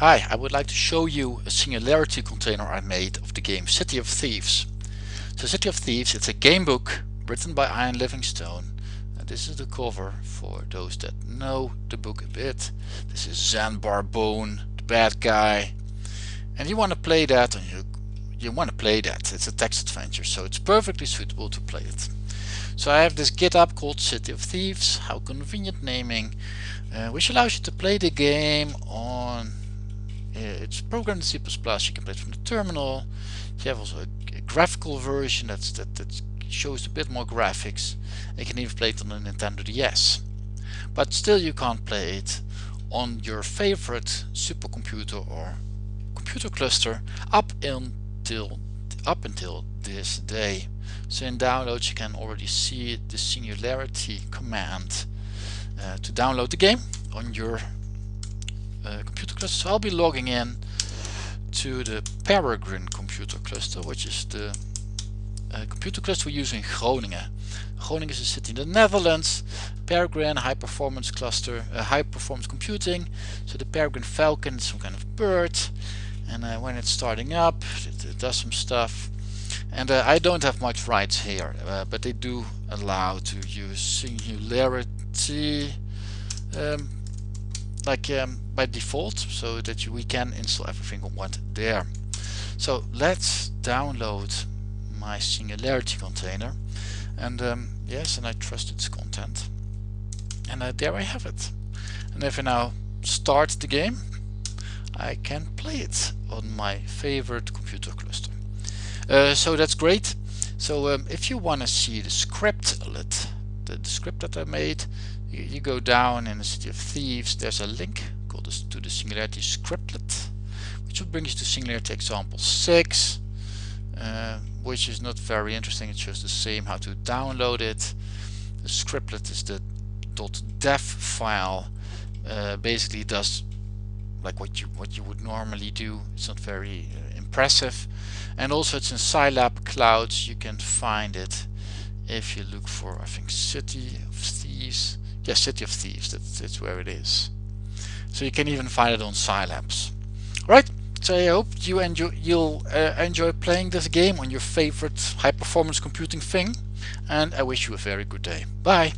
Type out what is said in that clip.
Hi, I would like to show you a singularity container I made of the game City of Thieves. So City of Thieves, it's a game book written by Ian Livingstone. And this is the cover for those that know the book a bit. This is Zanbar Bone, the bad guy. And you want to play that and you, you want to play that. It's a text adventure, so it's perfectly suitable to play it. So I have this GitHub called City of Thieves, how convenient naming, uh, which allows you to play the game on it's programmed in C++, you can play it from the terminal. You have also a, a graphical version that's, that, that shows a bit more graphics. You can even play it on a Nintendo DS. But still you can't play it on your favorite supercomputer or computer cluster up until up until this day. So in downloads you can already see the singularity command uh, to download the game on your uh, So I'll be logging in to the Peregrine computer cluster, which is the uh, computer cluster we use in Groningen. Groningen is a city in the Netherlands. Peregrine high performance cluster, uh, high performance computing. So the Peregrine Falcon is some kind of bird, and uh, when it's starting up, it, it does some stuff. And uh, I don't have much rights here, uh, but they do allow to use Singularity. Um, like um, by default so that you, we can install everything on one there. So let's download my Singularity container and um, yes and I trust its content and uh, there I have it and if I now start the game I can play it on my favorite computer cluster. Uh, so that's great. So um, if you want to see the scriptlet, the, the script that I made, you, you go down in the City of Thieves, there's a link called to the Singularity Scriptlet, which will bring you to Singularity example 6, uh, which is not very interesting, it shows the same how to download it. The scriptlet is the .def file, uh, basically does like what you what you would normally do. It's not very uh, impressive, and also it's in Sylabs Clouds. You can find it if you look for I think City of Thieves yeah, City of Thieves, that's, that's where it is. So you can even find it on Sylabs. Right, so I hope you enjoy, you'll uh, enjoy playing this game on your favorite high performance computing thing and I wish you a very good day. Bye!